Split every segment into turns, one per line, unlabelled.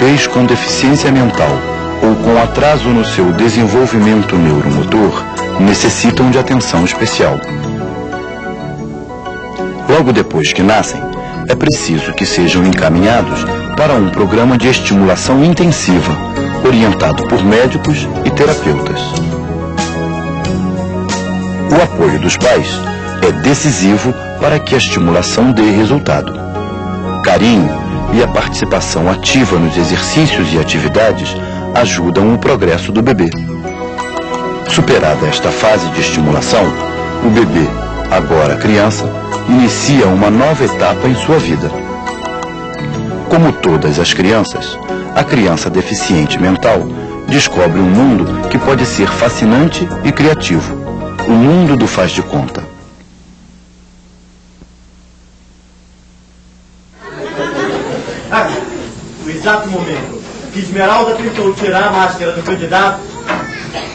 bebês com deficiência mental ou com atraso no seu desenvolvimento neuromotor necessitam de atenção especial. Logo depois que nascem, é preciso que sejam encaminhados para um programa de estimulação intensiva, orientado por médicos e terapeutas. O apoio dos pais é decisivo para que a estimulação dê resultado. Carinho e a participação ativa nos exercícios e atividades ajudam o progresso do bebê. Superada esta fase de estimulação, o bebê, agora criança, inicia uma nova etapa em sua vida. Como todas as crianças, a criança deficiente mental descobre um mundo que pode ser fascinante e criativo. O mundo do faz de conta.
Exato momento que Esmeralda tentou tirar a máscara do candidato,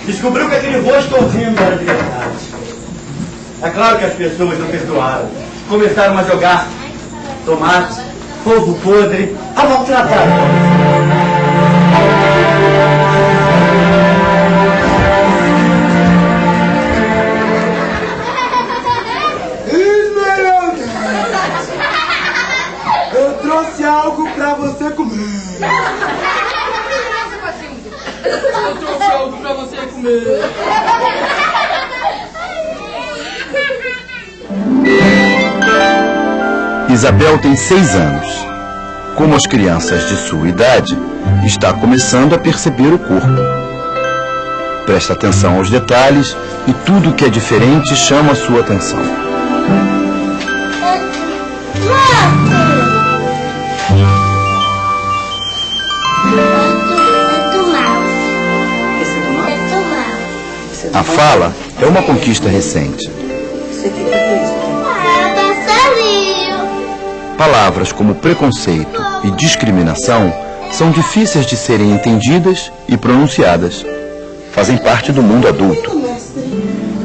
descobriu que aquele rosto horrendo era de verdade. É claro que as pessoas não perdoaram. Começaram a jogar tomate, polvo podre, a maltratar.
Isabel tem seis anos. Como as crianças de sua idade, está começando a perceber o corpo. Presta atenção aos detalhes e tudo que é diferente chama sua atenção. A fala é uma conquista recente. Palavras como preconceito e discriminação são difíceis de serem entendidas e pronunciadas. Fazem parte do mundo adulto,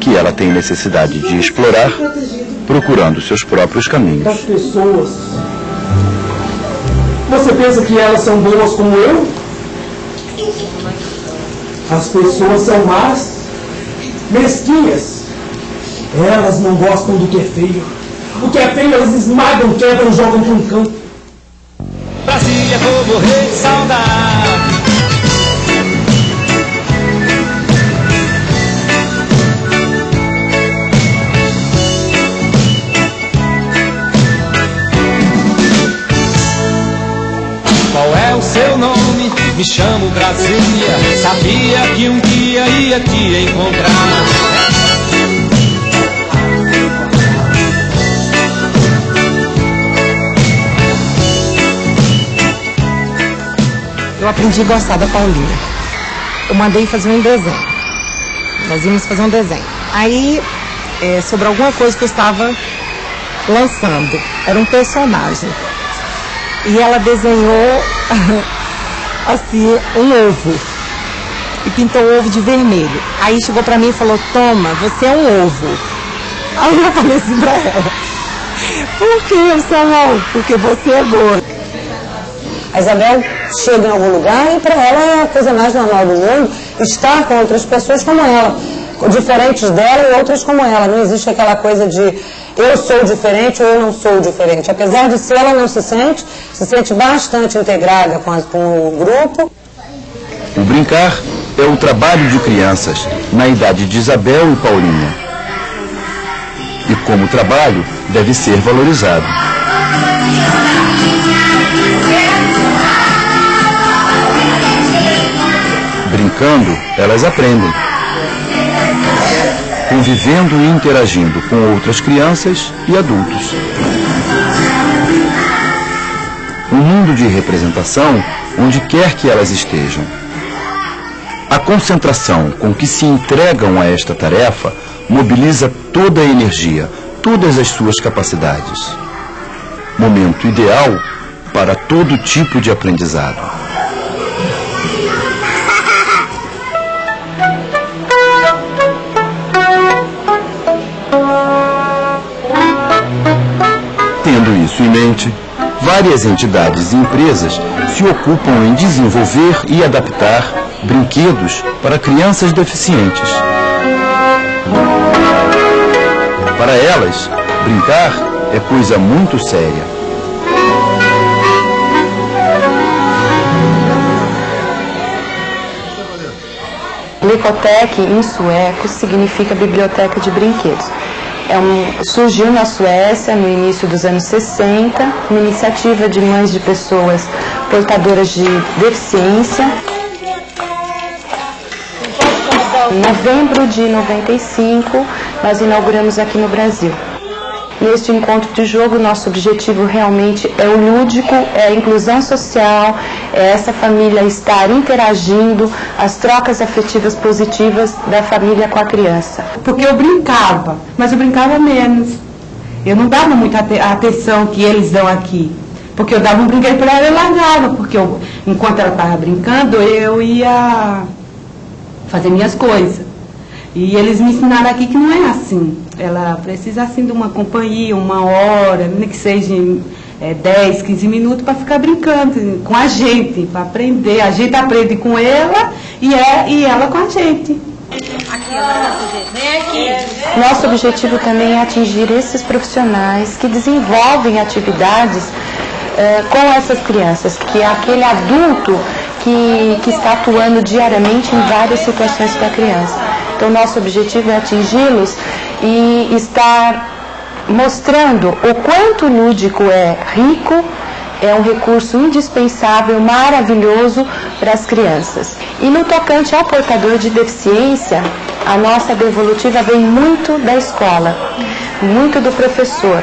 que ela tem necessidade de explorar, procurando seus próprios
Das
caminhos.
pessoas. Você pensa que elas são boas como eu? As pessoas são más, mesquinhas. Elas não gostam do que é feio. O que é feio elas esmagam, quebram, jogam para um canto.
Brasília, vou morrer de saudade. Qual é o seu nome? Me chamo Brasília. Sabia que um dia ia te encontrar.
eu aprendi a gostar da Paulinha. Eu mandei fazer um desenho. Nós íamos fazer um desenho. Aí, é, sobre alguma coisa que eu estava lançando. Era um personagem. E ela desenhou, assim, um ovo. E pintou o ovo de vermelho. Aí chegou pra mim e falou, toma, você é um ovo. Aí eu falei assim pra ela, por que eu sou um ovo? Porque você é gorda.
A Isabel chega em algum lugar e para ela é a coisa mais normal do mundo estar com outras pessoas como ela, diferentes dela e outras como ela. Não existe aquela coisa de eu sou diferente ou eu não sou diferente. Apesar de ser, ela não se sente, se sente bastante integrada com, a- com o grupo.
O brincar é o trabalho de crianças na idade de Isabel e Paulinha. E como trabalho, deve ser valorizado. Brincando, elas aprendem. Convivendo e interagindo com outras crianças e adultos. Um mundo de representação onde quer que elas estejam. A concentração com que se entregam a esta tarefa mobiliza toda a energia, todas as suas capacidades. Momento ideal para todo tipo de aprendizado. Tendo isso em mente, várias entidades e empresas se ocupam em desenvolver e adaptar brinquedos para crianças deficientes. Para elas, brincar é coisa muito séria.
Licotec, em sueco, significa biblioteca de brinquedos. É um, surgiu na Suécia no início dos anos 60, uma iniciativa de mães de pessoas portadoras de deficiência. Em novembro de 95, nós inauguramos aqui no Brasil. Neste encontro de jogo, nosso objetivo realmente é o lúdico, é a inclusão social, é essa família estar interagindo, as trocas afetivas positivas da família com a criança.
Porque eu brincava, mas eu brincava menos. Eu não dava muita atenção que eles dão aqui. Porque eu dava um brinquedo para ela e largava, porque eu, enquanto ela estava brincando, eu ia fazer minhas coisas. E eles me ensinaram aqui que não é assim. Ela precisa assim de uma companhia, uma hora, nem que seja é, 10, 15 minutos para ficar brincando com a gente, para aprender. A gente aprende com ela e, é, e ela com a gente.
Nosso objetivo também é atingir esses profissionais que desenvolvem atividades é, com essas crianças, que é aquele adulto que, que está atuando diariamente em várias situações com a criança. Então, nosso objetivo é atingi-los e estar mostrando o quanto o lúdico é rico, é um recurso indispensável, maravilhoso para as crianças. E no tocante ao portador de deficiência, a nossa devolutiva vem muito da escola, muito do professor,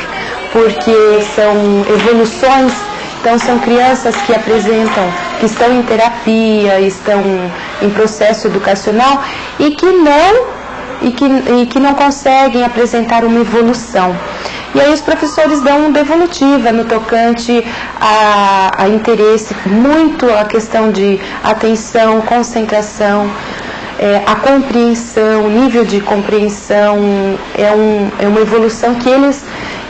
porque são evoluções então são crianças que apresentam, que estão em terapia, estão em processo educacional e que não e que, e que não conseguem apresentar uma evolução. E aí os professores dão devolutiva no tocante a, a interesse, muito a questão de atenção, concentração, é, a compreensão, nível de compreensão é, um, é uma evolução que eles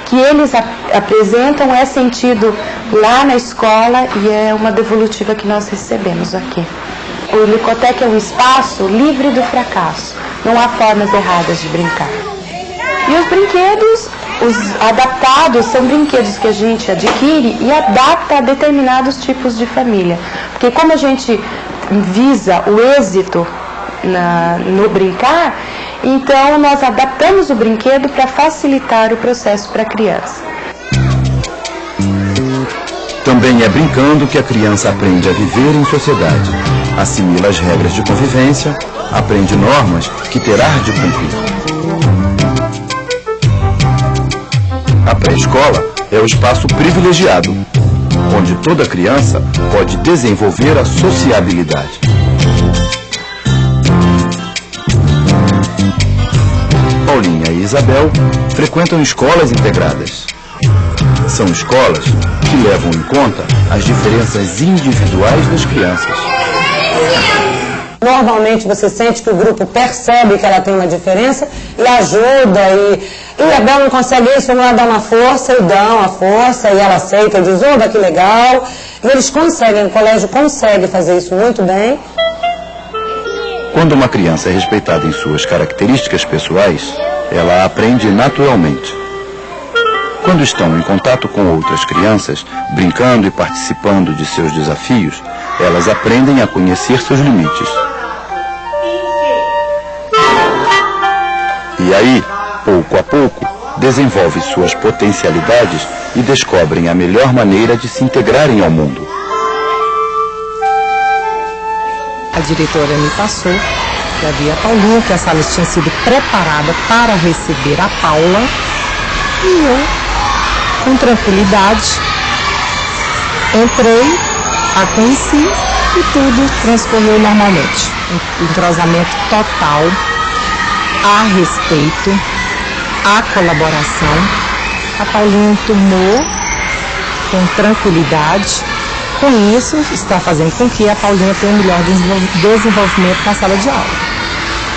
que eles ap apresentam é sentido lá na escola e é uma devolutiva que nós recebemos aqui. O Licotec é um espaço livre do fracasso. Não há formas erradas de brincar. E os brinquedos, os adaptados, são brinquedos que a gente adquire e adapta a determinados tipos de família. Porque como a gente visa o êxito na, no brincar, então nós adaptamos o brinquedo para facilitar o processo para a criança.
Também é brincando que a criança aprende a viver em sociedade, assimila as regras de convivência, aprende normas que terá de cumprir. A pré-escola é o espaço privilegiado, onde toda criança pode desenvolver a sociabilidade. Paulinha e Isabel frequentam escolas integradas. São escolas que levam em conta as diferenças individuais das crianças.
Normalmente você sente que o grupo percebe que ela tem uma diferença e ajuda e, e a Bel não consegue isso, vamos lá dar uma força e dão a força e ela aceita e diz, oba, que legal. E eles conseguem, o colégio consegue fazer isso muito bem.
Quando uma criança é respeitada em suas características pessoais, ela aprende naturalmente. Quando estão em contato com outras crianças, brincando e participando de seus desafios, elas aprendem a conhecer seus limites. E aí, pouco a pouco, desenvolvem suas potencialidades e descobrem a melhor maneira de se integrarem ao mundo.
A diretora me passou que havia a Paulinha, que a sala tinha sido preparada para receber a Paula. E eu, com tranquilidade, entrei, a conheci e tudo transcorreu normalmente. Um entrosamento total, a respeito, a colaboração. A Paulinha tomou com tranquilidade com isso, está fazendo com que a Paulinha tenha um melhor desenvolvimento na sala de aula.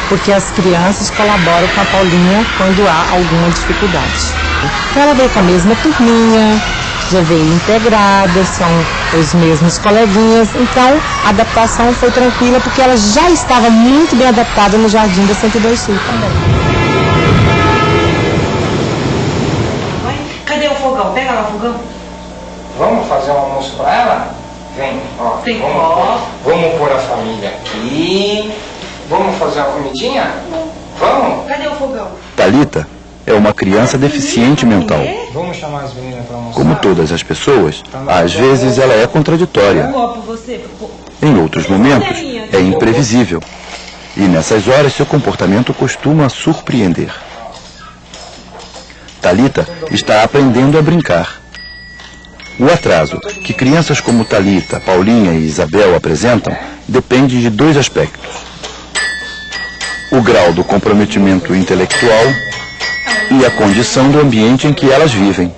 Porque as crianças colaboram com a Paulinha quando há alguma dificuldade. Então ela veio com a mesma turminha, já veio integrada, são os mesmos coleguinhas, então a adaptação foi tranquila porque ela já estava muito bem adaptada no Jardim da 102 Sul também.
Cadê o fogão? Pega lá o fogão.
Vamos fazer um almoço pra ela? Vem, ó.
Tem
vamos,
ó.
vamos pôr a família aqui. Vamos fazer uma comidinha? Vamos?
Cadê o fogão?
Talita é uma criança deficiente mental. Como todas as pessoas, às vezes ela é contraditória. Em outros momentos, é imprevisível. E nessas horas, seu comportamento costuma surpreender. Talita está aprendendo a brincar. O atraso que crianças como Talita, Paulinha e Isabel apresentam depende de dois aspectos: o grau do comprometimento intelectual e a condição do ambiente em que elas vivem.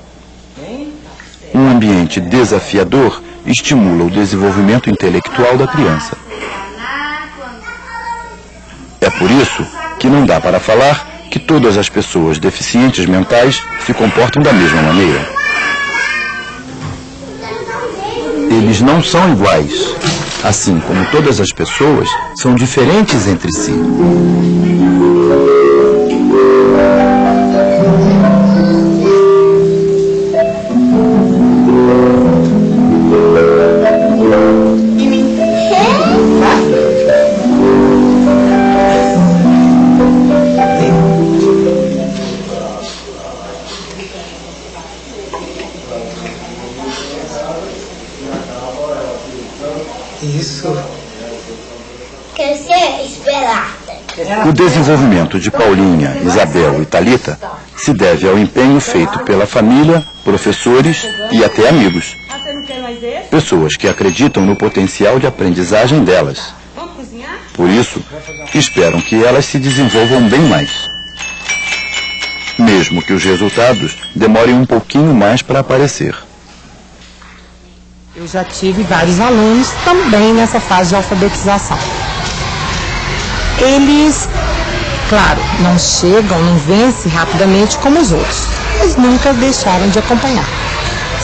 Um ambiente desafiador estimula o desenvolvimento intelectual da criança. É por isso que não dá para falar que todas as pessoas deficientes mentais se comportam da mesma maneira. Eles não são iguais, assim como todas as pessoas são diferentes entre si.
Isso.
Crescer esperada.
O desenvolvimento de Paulinha, Isabel e Talita se deve ao empenho feito pela família, professores e até amigos. Pessoas que acreditam no potencial de aprendizagem delas. Por isso, esperam que elas se desenvolvam bem mais. Mesmo que os resultados demorem um pouquinho mais para aparecer.
Eu já tive vários alunos também nessa fase de alfabetização. Eles, claro, não chegam, não vencem rapidamente como os outros, mas nunca deixaram de acompanhar.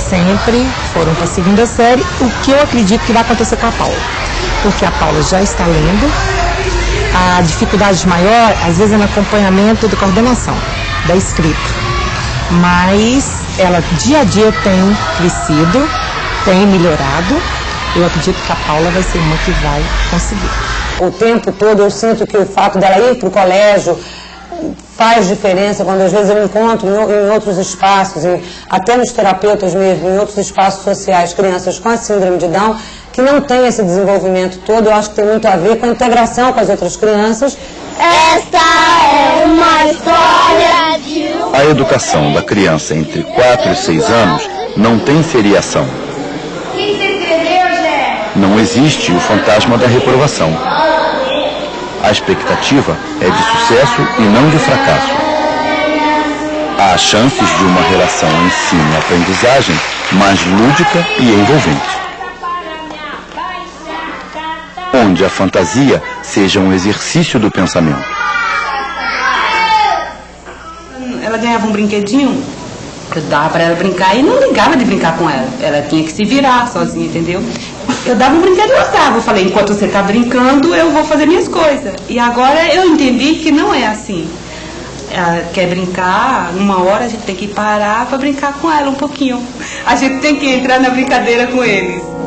Sempre foram para a segunda série, o que eu acredito que vai acontecer com a Paula. Porque a Paula já está lendo, a dificuldade maior, às vezes, é no acompanhamento da coordenação, da escrita. Mas ela dia a dia tem crescido, tem melhorado. Eu acredito que a Paula vai ser uma que vai conseguir.
O tempo todo eu sinto que o fato dela ir para o colégio faz diferença quando às vezes eu encontro em, outros espaços, em, até nos terapeutas mesmo, em outros espaços sociais, crianças com a síndrome de Down, que não têm esse desenvolvimento todo, eu acho que tem muito a ver com a integração com as outras crianças.
Esta é uma história de um...
A educação da criança entre 4 e 6 anos não tem seriação.
O que você escreveu, Zé?
Não existe o fantasma da reprovação. A expectativa é de sucesso e não de fracasso. Há chances de uma relação ensino-aprendizagem mais lúdica e envolvente. Onde a fantasia seja um exercício do pensamento.
Ela ganhava um brinquedinho, eu dava para ela brincar e não ligava de brincar com ela. Ela tinha que se virar sozinha, entendeu? Eu dava um brinquedo eu dava. Eu falei, enquanto você está brincando, eu vou fazer minhas coisas. E agora eu entendi que não é assim. Ela quer brincar, numa hora a gente tem que parar para brincar com ela um pouquinho. A gente tem que entrar na brincadeira com eles.